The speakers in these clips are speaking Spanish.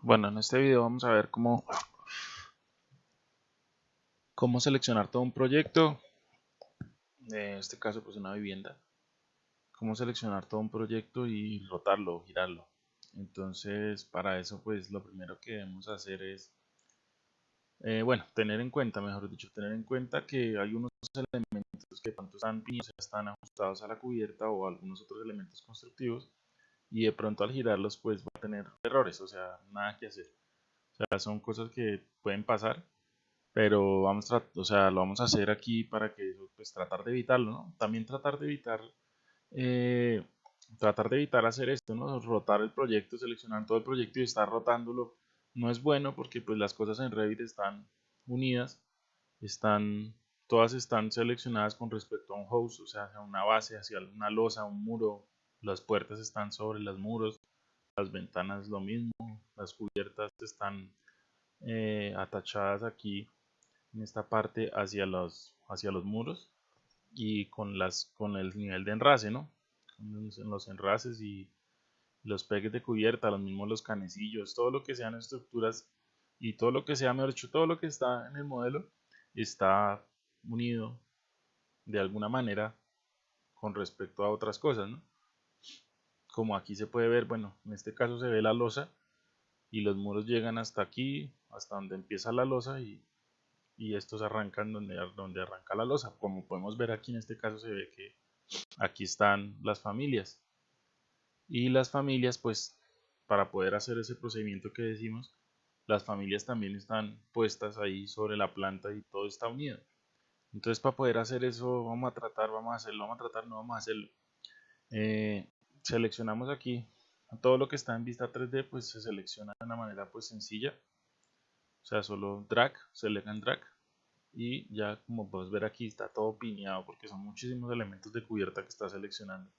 Bueno, en este video vamos a ver cómo, cómo seleccionar todo un proyecto, en este caso pues una vivienda, cómo seleccionar todo un proyecto y rotarlo, girarlo. Entonces para eso pues lo primero que debemos hacer es, eh, bueno, tener en cuenta, mejor dicho, tener en cuenta que hay unos elementos que tanto están, están ajustados a la cubierta o algunos otros elementos constructivos y de pronto al girarlos pues va a tener errores, o sea, nada que hacer. O sea, son cosas que pueden pasar, pero vamos a, o sea, lo vamos a hacer aquí para que pues tratar de evitarlo, ¿no? También tratar de evitar eh, tratar de evitar hacer esto, ¿no? Rotar el proyecto, seleccionar todo el proyecto y estar rotándolo no es bueno porque pues las cosas en Revit están unidas, están todas están seleccionadas con respecto a un host, o sea, a una base, hacia una losa, un muro, las puertas están sobre los muros, las ventanas lo mismo, las cubiertas están eh, atachadas aquí en esta parte hacia los, hacia los muros y con, las, con el nivel de enrace, ¿no? En los enraces y los pegues de cubierta, los mismos los canecillos, todo lo que sean estructuras y todo lo que sea, mejor dicho, todo lo que está en el modelo está unido de alguna manera con respecto a otras cosas, ¿no? Como aquí se puede ver, bueno, en este caso se ve la losa y los muros llegan hasta aquí, hasta donde empieza la losa y, estos arrancan donde, donde arranca la losa. Como podemos ver aquí en este caso se ve que aquí están las familias. Y las familias, pues, para poder hacer ese procedimiento que decimos, las familias también están puestas ahí sobre la planta y todo está unido. Entonces, para poder hacer eso, vamos a tratar, vamos a hacerlo, vamos a tratar, no vamos a hacerlo. Eh, seleccionamos aquí todo lo que está en vista 3D pues se selecciona de una manera pues sencilla. O sea solo drag, select and drag y ya como puedes ver aquí está todo piñado porque son muchísimos elementos de cubierta que está seleccionando.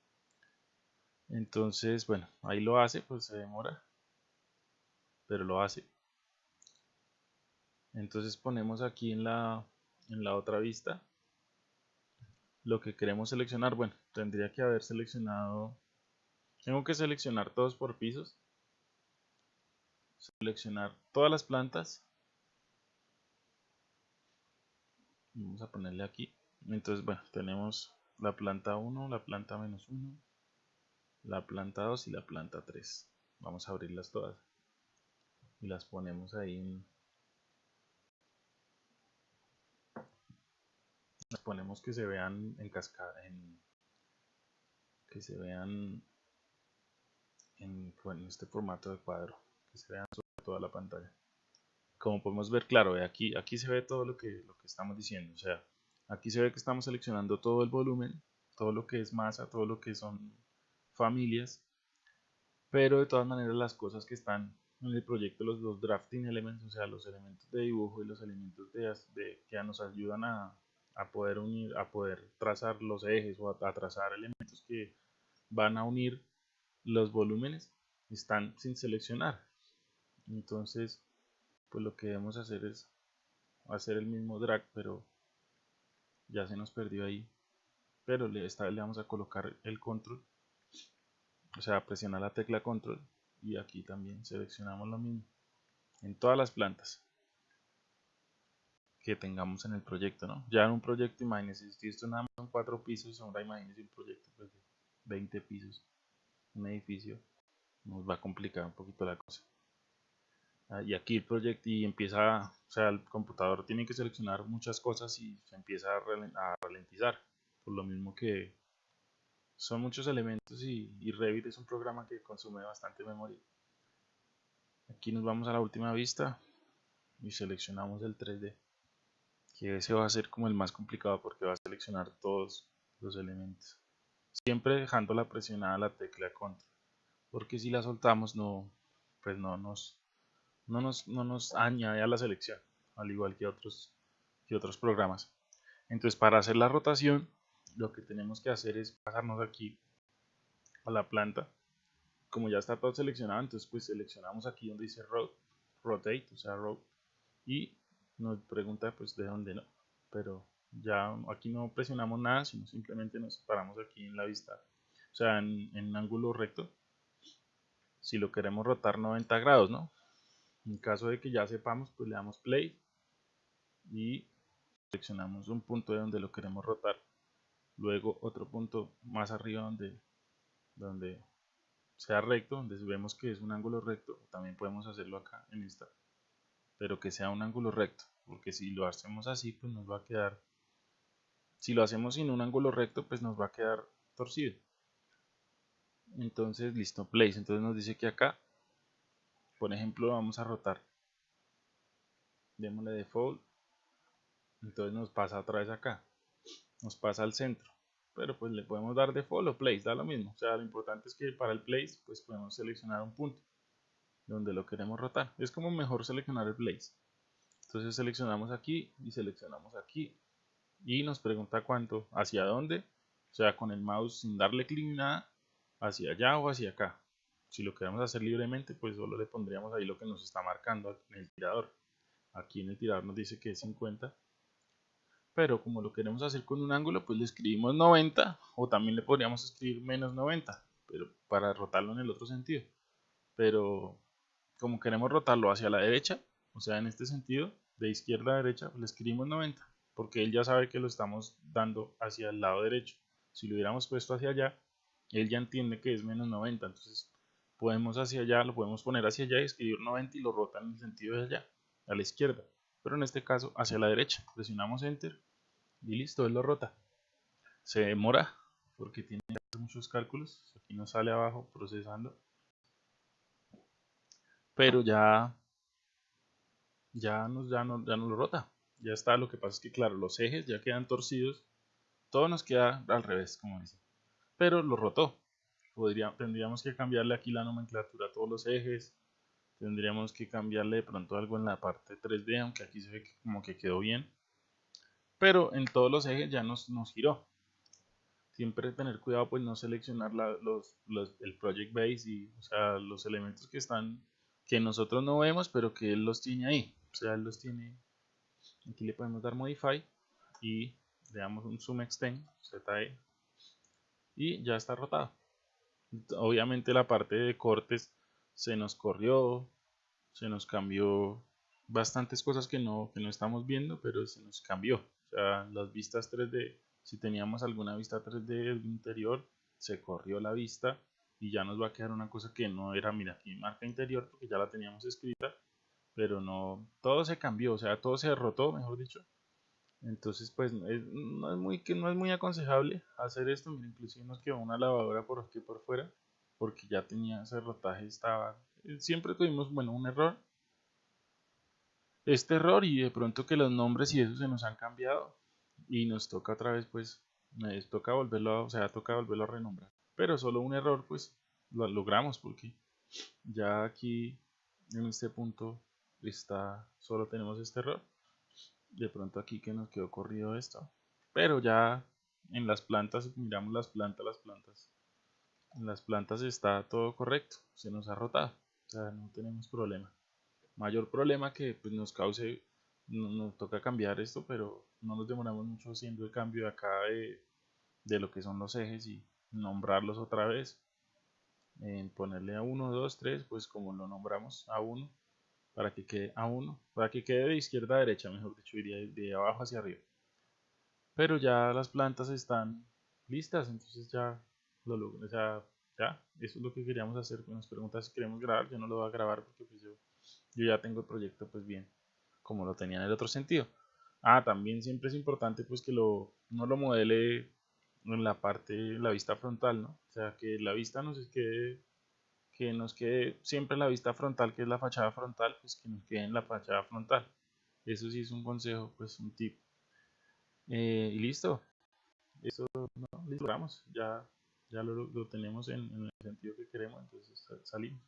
Entonces bueno ahí lo hace pues se demora pero lo hace. Entonces ponemos aquí en la en la otra vista lo que queremos seleccionar. Bueno tendría que haber seleccionado tengo que seleccionar todos por pisos. Seleccionar todas las plantas. Vamos a ponerle aquí. Entonces, bueno, tenemos la planta 1, la planta menos 1, la planta 2 y la planta 3. Vamos a abrirlas todas. Y las ponemos ahí en... Las ponemos que se vean en cascada, que se vean en, este formato de cuadro que se vean sobre toda la pantalla. Como podemos ver claro aquí aquí se ve todo lo que lo que estamos diciendo o sea aquí se ve que estamos seleccionando todo el volumen todo lo que es masa todo lo que son familias pero de todas maneras las cosas que están en el proyecto los dos drafting elements o sea los elementos de dibujo y los elementos de, que nos ayudan a, poder unir a poder trazar los ejes o a trazar elementos que van a unir los volúmenes están sin seleccionar. Entonces pues lo que debemos hacer es hacer el mismo drag pero ya se nos perdió ahí. Pero esta vez le vamos a colocar el control o sea presionar la tecla control y aquí también seleccionamos lo mismo en todas las plantas que tengamos en el proyecto ¿no? ya en un proyecto imagínense si esto nada más son cuatro pisos ahora imagínense un proyecto pues, de 20 pisos un edificio, nos va a complicar un poquito la cosa. Ah, y aquí el proyecto y empieza, o sea, el computador tiene que seleccionar muchas cosas y se empieza a ralentizar. Por lo mismo que son muchos elementos y, y Revit es un programa que consume bastante memoria. Aquí nos vamos a la última vista y seleccionamos el 3D que ese va a ser como el más complicado porque va a seleccionar todos los elementos siempre dejando la presionada la tecla control porque si la soltamos no pues no nos no nos, no nos añade a la selección al igual que otros que otros programas. Entonces para hacer la rotación lo que tenemos que hacer es pasarnos aquí a la planta. Como ya está todo seleccionado entonces pues seleccionamos aquí donde dice rotate o sea rotate y nos pregunta pues de dónde no pero ya aquí no presionamos nada sino simplemente nos paramos aquí en la vista o sea en, ángulo recto si lo queremos rotar 90 grados no En caso de que ya sepamos, pues le damos play y seleccionamos un punto de donde lo queremos rotar. Luego otro punto más arriba donde, donde sea recto, donde vemos que es un ángulo recto. También podemos hacerlo acá en esta. Pero que sea un ángulo recto. Porque si lo hacemos así, pues nos va a quedar... Si lo hacemos sin un ángulo recto, pues nos va a quedar torcido. Entonces, listo, place. Entonces nos dice que acá por ejemplo vamos a rotar. Démosle default. Entonces nos pasa otra vez acá. Nos pasa al centro. Pero pues le podemos dar default o place da lo mismo. O sea lo importante es que para el place pues podemos seleccionar un punto donde lo queremos rotar. Es como mejor seleccionar el place entonces seleccionamos aquí y seleccionamos aquí y nos pregunta cuánto hacia dónde o sea con el mouse sin darle clic ni nada hacia allá o hacia acá si lo queremos hacer libremente, pues solo le pondríamos ahí lo que nos está marcando en el tirador. Aquí en el tirador nos dice que es 50. Pero como lo queremos hacer con un ángulo, pues le escribimos 90 o también le podríamos escribir menos 90, pero para rotarlo en el otro sentido. Pero como queremos rotarlo hacia la derecha, o sea, en este sentido, de izquierda a derecha, le escribimos 90, porque él ya sabe que lo estamos dando hacia el lado derecho. Si lo hubiéramos puesto hacia allá, él ya entiende que es menos 90, entonces podemos hacia allá, lo podemos poner hacia allá y escribir 90 y lo rota en el sentido de allá, a la izquierda. Pero en este caso hacia la derecha. Presionamos Enter y listo, él lo rota. Se demora porque tiene muchos cálculos. Aquí nos sale abajo procesando. Pero ya, ya, nos, ya, no, ya no lo rota. Ya está, lo que pasa es que claro, los ejes ya quedan torcidos. Todo nos queda al revés, como dice. Pero lo rotó tendríamos que cambiarle aquí la nomenclatura a todos los ejes, tendríamos que cambiarle de pronto algo en la parte 3D, aunque aquí se ve como que quedó bien, pero en todos los ejes ya nos, nos giró. Siempre tener cuidado pues no seleccionar los, el project base y los elementos que están que nosotros no vemos pero que él los tiene ahí, o sea él los tiene aquí le podemos dar modify y le damos un zoom extend ZE y ya está rotado obviamente la parte de cortes se nos corrió, se nos cambió bastantes cosas que no, que no estamos viendo, pero se nos cambió. O sea, las vistas 3D, si teníamos alguna vista 3D del interior, se corrió la vista y ya nos va a quedar una cosa que no era, mira, aquí marca interior porque ya la teníamos escrita, pero no, todo se cambió, o sea, todo se derrotó, mejor dicho. Entonces, pues no es muy, no es muy aconsejable hacer esto. Mira, inclusive nos quedó una lavadora por aquí por fuera, porque ya tenía ese rotaje, estaba... Siempre tuvimos, bueno, un error. Este error y de pronto que los nombres y eso se nos han cambiado y nos toca otra vez, pues, nos toca volverlo, o sea, toca volverlo a renombrar. Pero solo un error, pues, lo logramos porque ya aquí en este punto está, solo tenemos este error. De pronto aquí que nos quedó corrido esto. Pero ya en las plantas miramos las plantas las plantas. En las plantas está todo correcto se nos ha rotado. O sea no tenemos problema. Mayor problema que pues, nos cause nos toca cambiar esto pero no nos demoramos mucho haciendo el cambio de acá de, de lo que son los ejes y nombrarlos otra vez. En ponerle a 1 2 3 pues como lo nombramos a 1 para que quede a 1, para que quede de izquierda a derecha, mejor dicho, iría de abajo hacia arriba. Pero ya las plantas están listas, entonces ya lo logro, o sea, ya, eso es lo que queríamos hacer. Nos pregunta si queremos grabar, yo no lo voy a grabar porque pues yo, yo ya tengo el proyecto pues bien, como lo tenía en el otro sentido. Ah, también siempre es importante pues que lo, no lo modele en la parte, la vista frontal, ¿no? O sea, que la vista no se quede que nos quede siempre la vista frontal, que es la fachada frontal, pues que nos quede en la fachada frontal. Eso sí es un consejo, pues un tip. Eh, y listo. Eso no, logramos. Ya, ya lo, lo tenemos en, en, el sentido que queremos, entonces salimos.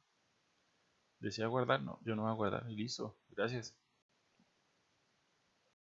¿Desea guardar? No, yo no voy a guardar. Y listo. Gracias.